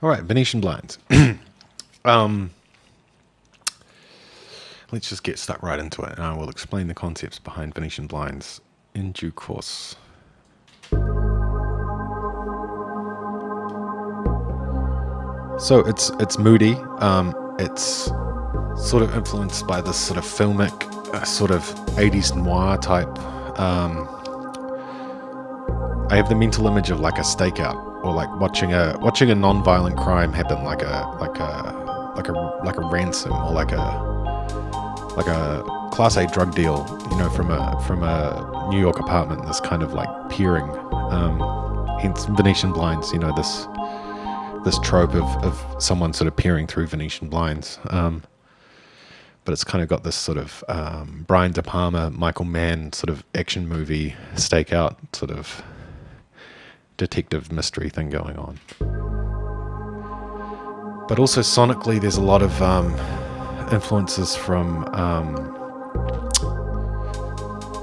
All right, Venetian blinds. um, let's just get stuck right into it, and I will explain the concepts behind Venetian blinds in due course. So it's it's moody. Um, it's sort of influenced by this sort of filmic, uh, sort of 80s noir type. Um, I have the mental image of like a stakeout or like watching a watching a non-violent crime happen, like a like a like a like a ransom or like a like a class A drug deal, you know, from a from a New York apartment. This kind of like peering, um, hence Venetian blinds. You know, this this trope of, of someone sort of peering through Venetian blinds. Um, but it's kind of got this sort of um, Brian De Palma, Michael Mann sort of action movie stakeout sort of detective mystery thing going on. But also sonically, there's a lot of um, influences from, um,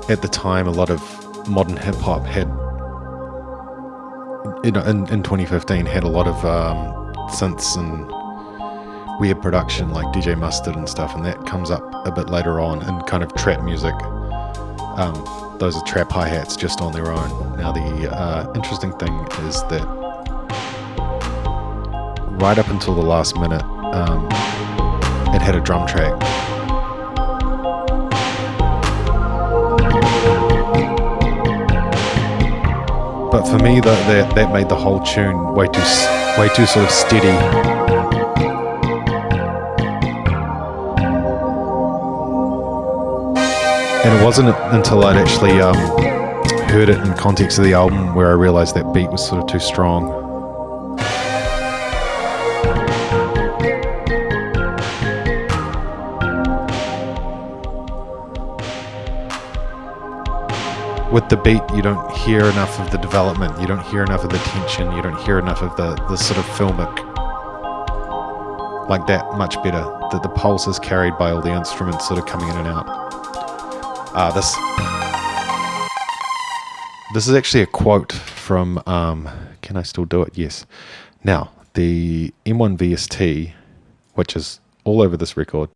at the time, a lot of modern hip hop had, you know, in, in 2015, had a lot of um, synths and weird production like DJ Mustard and stuff, and that comes up a bit later on in kind of trap music. Um, those are trap hi hats just on their own. Now, the uh, interesting thing is that right up until the last minute, um, it had a drum track. But for me, the, that that made the whole tune way too way too sort of steady. And it wasn't until I'd actually um, heard it in context of the album where I realized that beat was sort of too strong. with the beat, you don't hear enough of the development, you don't hear enough of the tension, you don't hear enough of the, the sort of filmic like that much better. That the pulse is carried by all the instruments sort of coming in and out. Uh, this this is actually a quote from um, Can I Still Do It? Yes. Now, the M1 VST, which is all over this record,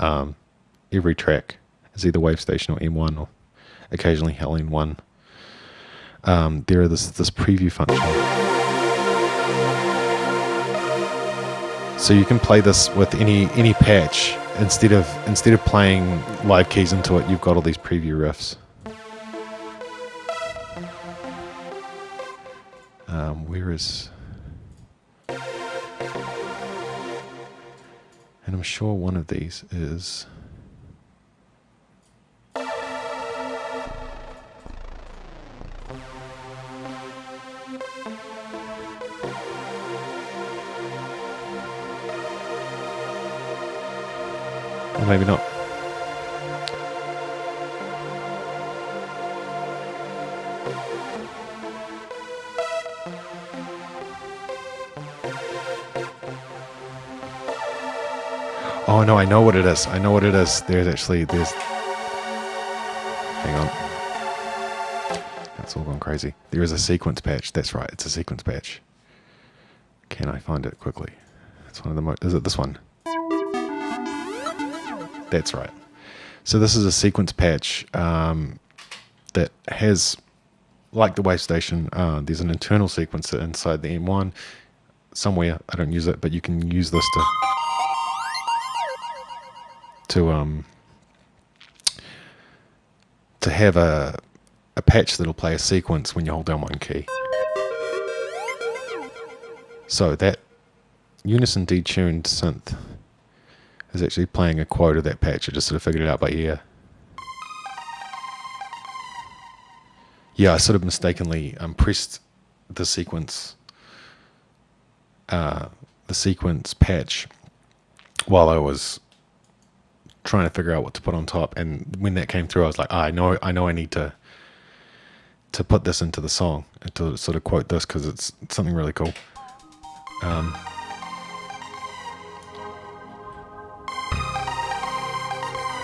um, every track is either Wavestation or M1 or occasionally Helene one. Um, there is this this preview function. So you can play this with any any patch instead of instead of playing live keys into it. You've got all these preview riffs. Um, where is? And I'm sure one of these is. Maybe not. Oh no, I know what it is. I know what it is. There's actually there's Hang on. That's all gone crazy. There is a sequence patch. That's right. It's a sequence patch. Can I find it quickly? It's one of the most. is it this one? That's right. So this is a sequence patch um, that has, like the Wavestation, uh, there's an internal sequencer inside the M1 somewhere. I don't use it, but you can use this to to um to have a a patch that'll play a sequence when you hold down one key. So that unison detuned synth is actually playing a quote of that patch. I just sort of figured it out by ear. Yeah, I sort of mistakenly um, pressed the sequence, uh, the sequence patch, while I was trying to figure out what to put on top. And when that came through, I was like, oh, I know, I know, I need to to put this into the song to sort of quote this because it's something really cool. Um,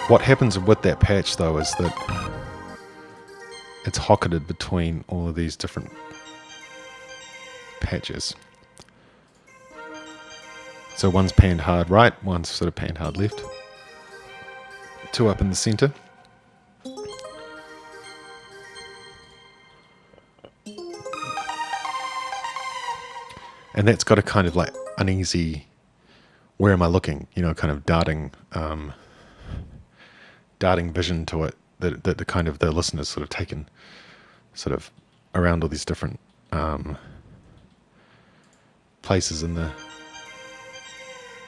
What happens with that patch though is that it's hocketed between all of these different patches. So one's panned hard right, one's sort of panned hard left. Two up in the center. And that's got a kind of like uneasy, where am I looking? You know, kind of darting, um, darting vision to it that, that the kind of the listeners sort of taken sort of around all these different um, places in the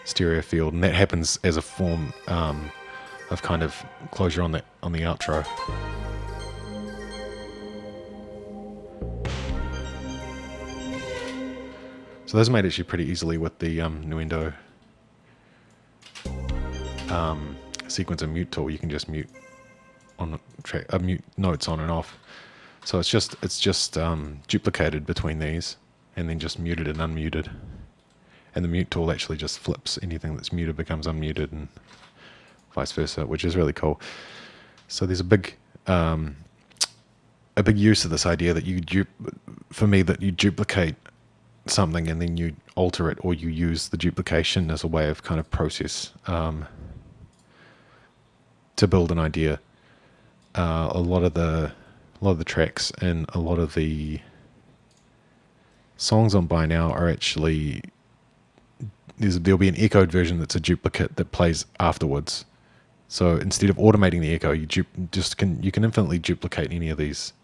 stereo field, and that happens as a form um, of kind of closure on the on the outro. So those made actually pretty easily with the um, Nuendo um, sequence and mute tool. You can just mute on track, uh, mute notes on and off. So it's just it's just um, duplicated between these, and then just muted and unmuted and the mute tool actually just flips anything that's muted becomes unmuted and vice versa, which is really cool. So there's a big um, a big use of this idea that you for me that you duplicate something and then you alter it or you use the duplication as a way of kind of process um, to build an idea. Uh, a lot of the a lot of the tracks and a lot of the songs on By Now are actually there'll be an echoed version that's a duplicate that plays afterwards. So instead of automating the echo, you just can you can infinitely duplicate any of these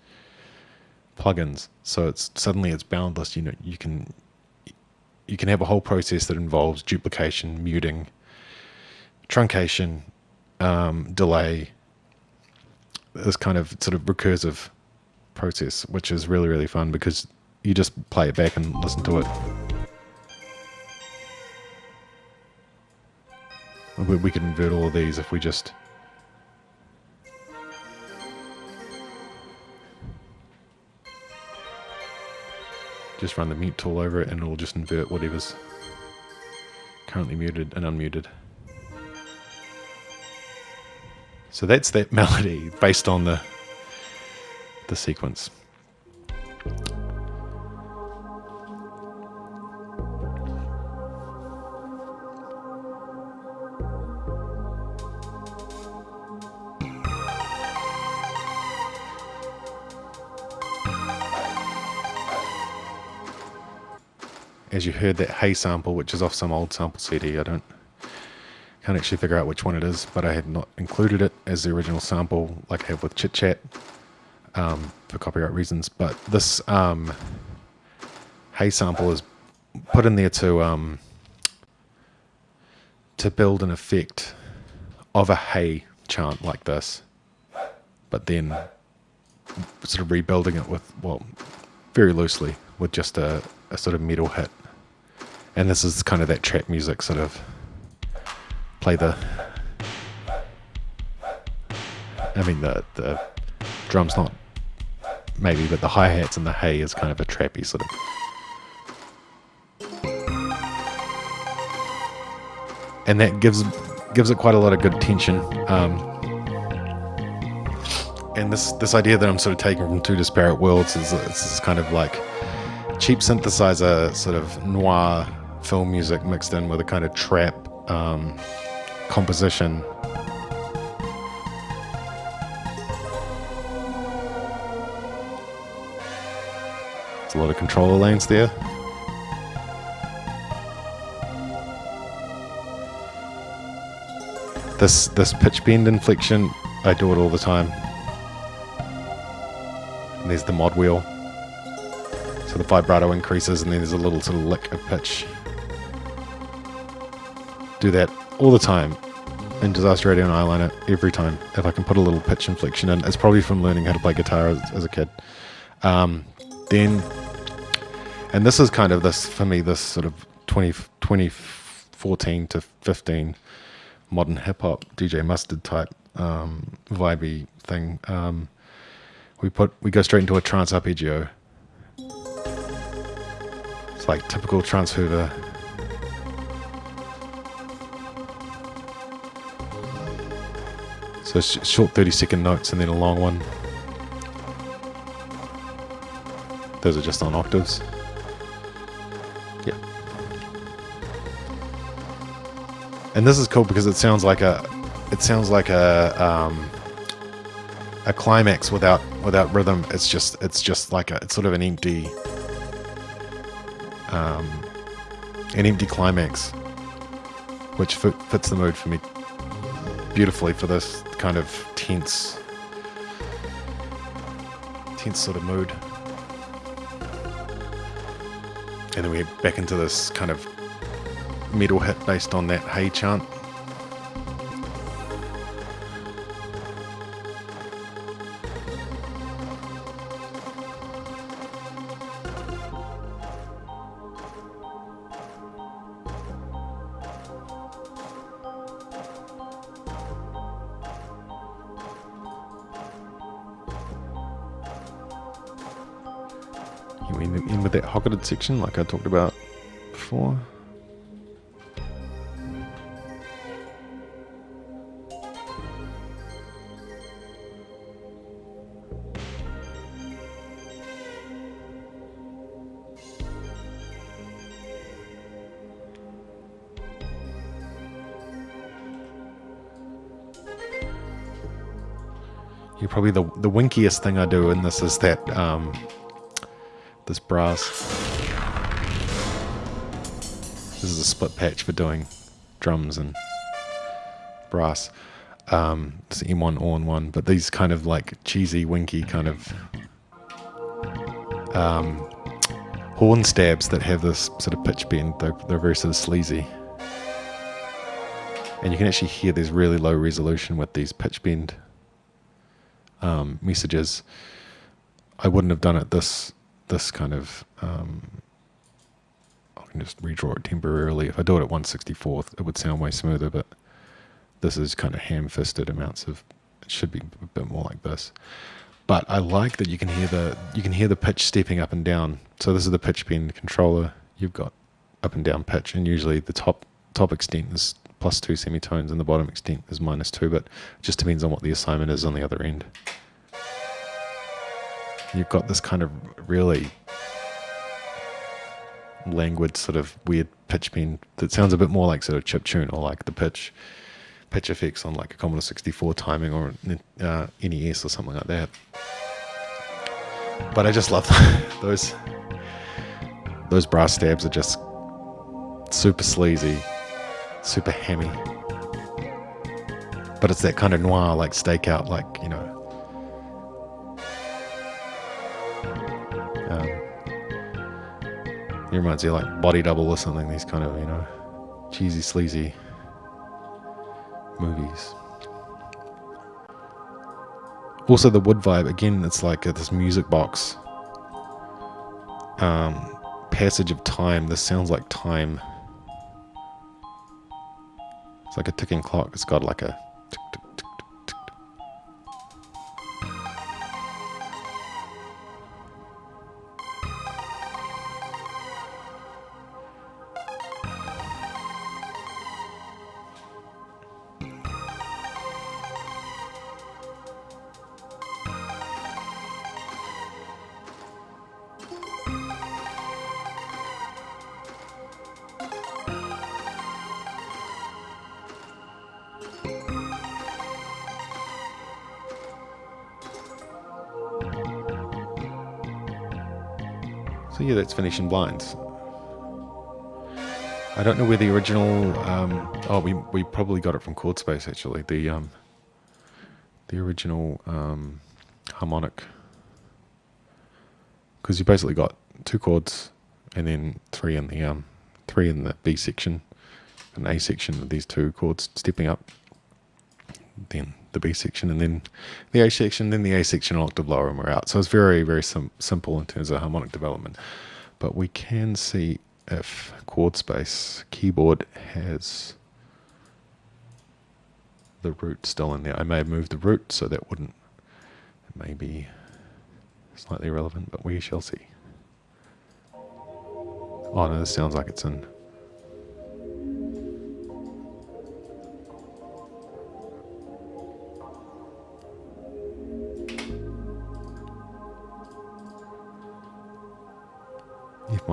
plugins. So it's suddenly it's boundless. You know you can you can have a whole process that involves duplication, muting, truncation, um, delay. This kind of sort of recursive process, which is really really fun because you just play it back and listen to it. We, we could invert all of these if we just... Just run the mute tool over it and it'll just invert whatever's currently muted and unmuted. So that's that melody based on the the sequence. as you heard that Hey sample, which is off some old sample CD. I don't can't actually figure out which one it is, but I have not included it as the original sample like I have with Chit Chat um, for copyright reasons. But this um, Hey sample is put in there to um, to build an effect of a Hey chant like this, but then sort of rebuilding it with well, very loosely with just a, a sort of metal hit and this is kind of that trap music sort of play the I mean the the drums not maybe but the hi-hats and the Hey is kind of a trappy sort of and that gives gives it quite a lot of good tension um, and this this idea that I'm sort of taking from two disparate worlds is, is kind of like cheap synthesizer sort of noir film music mixed in with a kind of trap um, composition. It's a lot of controller lanes there. This this pitch bend inflection, I do it all the time. And there's the mod wheel. So the vibrato increases and then there's a little sort of lick of pitch do that all the time in Disaster Radio and Eyeliner every time. If I can put a little pitch inflection in, it's probably from learning how to play guitar as, as a kid. Um, then, and this is kind of this for me, this sort of 20, 2014 to 15 modern hip hop DJ Mustard type um, vibey thing. Um, we put we go straight into a trance arpeggio. It's like typical trance Hoover So short 30 second notes and then a long one. Those are just on octaves. Yeah. And this is cool because it sounds like a, it sounds like a, um, a climax without without rhythm. It's just it's just like a it's sort of an empty, um, an empty climax, which fits the mood for me beautifully for this kind of tense, tense sort of mood. And then we're back into this kind of metal hit based on that Hey chant. In, in with that hocketed section like I talked about before. Probably the the winkiest thing I do in this is that um, this brass. This is a split patch for doing drums and brass. Um, it's M1 all in one, but these kind of like cheesy, winky kind of um, horn stabs that have this sort of pitch bend. They're, they're very sort of sleazy. And you can actually hear there's really low resolution with these pitch bend um, messages. I wouldn't have done it this this kind of. Um, I can just redraw it temporarily. If I do it at 164th, it would sound way smoother, but this is kind of ham-fisted amounts of. It should be a bit more like this. But I like that you can hear the you can hear the pitch stepping up and down. So this is the pitch bend controller. You've got up and down pitch, and usually the top top extent is plus two semitones and the bottom extent is minus two, but just depends on what the assignment is on the other end. You've got this kind of really languid sort of weird pitch bend that sounds a bit more like sort of chip tune or like the pitch pitch effects on like a Commodore 64 timing or uh, NES or something like that. But I just love those those brass stabs are just super sleazy super hammy. But it's that kind of noir, like stakeout, like, you know. It reminds you like Body Double or something, these kind of, you know, cheesy, sleazy movies. Also, the wood vibe, again, it's like this music box. Um, passage of time. This sounds like time. It's like a ticking clock. It's got like a Yeah, that's Venetian Blinds. I don't know where the original. Um, oh, we we probably got it from Chord Space actually. The um, the original um, harmonic, because you basically got two chords and then three in the um, three in the B section, an A section of these two chords stepping up, then the B section, and then the A section, then the A section an octave lower, and we're out. So it's very, very sim simple in terms of harmonic development. But we can see if chord space keyboard has the root still in there. I may have moved the root, so that wouldn't, it may be slightly irrelevant, but we shall see. Oh no, this sounds like it's in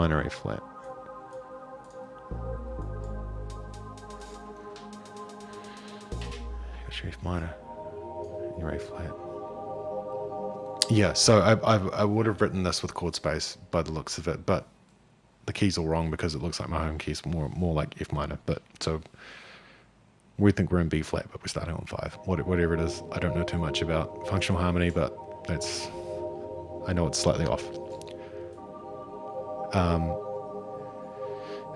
F minor A flat. your minor, your flat. Yeah, so I, I, I would have written this with chord space by the looks of it, but the key's all wrong because it looks like my home key's more more like F minor. But so we think we're in B flat, but we're starting on five. Whatever it is, I don't know too much about functional harmony, but that's I know it's slightly off. Um,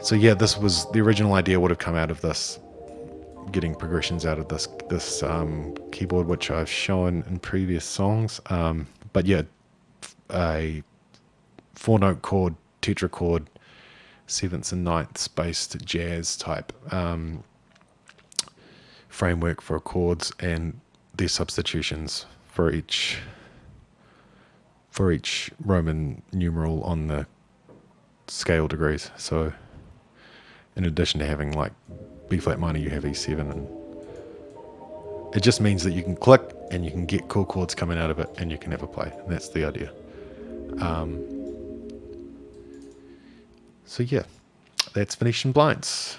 so yeah, this was the original idea would have come out of this, getting progressions out of this this um, keyboard, which I've shown in previous songs. Um, but yeah, a four note chord, tetrachord, sevenths and ninths based jazz type um, framework for chords and their substitutions for each for each Roman numeral on the scale degrees. So in addition to having like B flat minor, you have E7 and it just means that you can click and you can get cool chords coming out of it and you can have a play. And that's the idea. Um, so yeah, that's Venetian Blinds.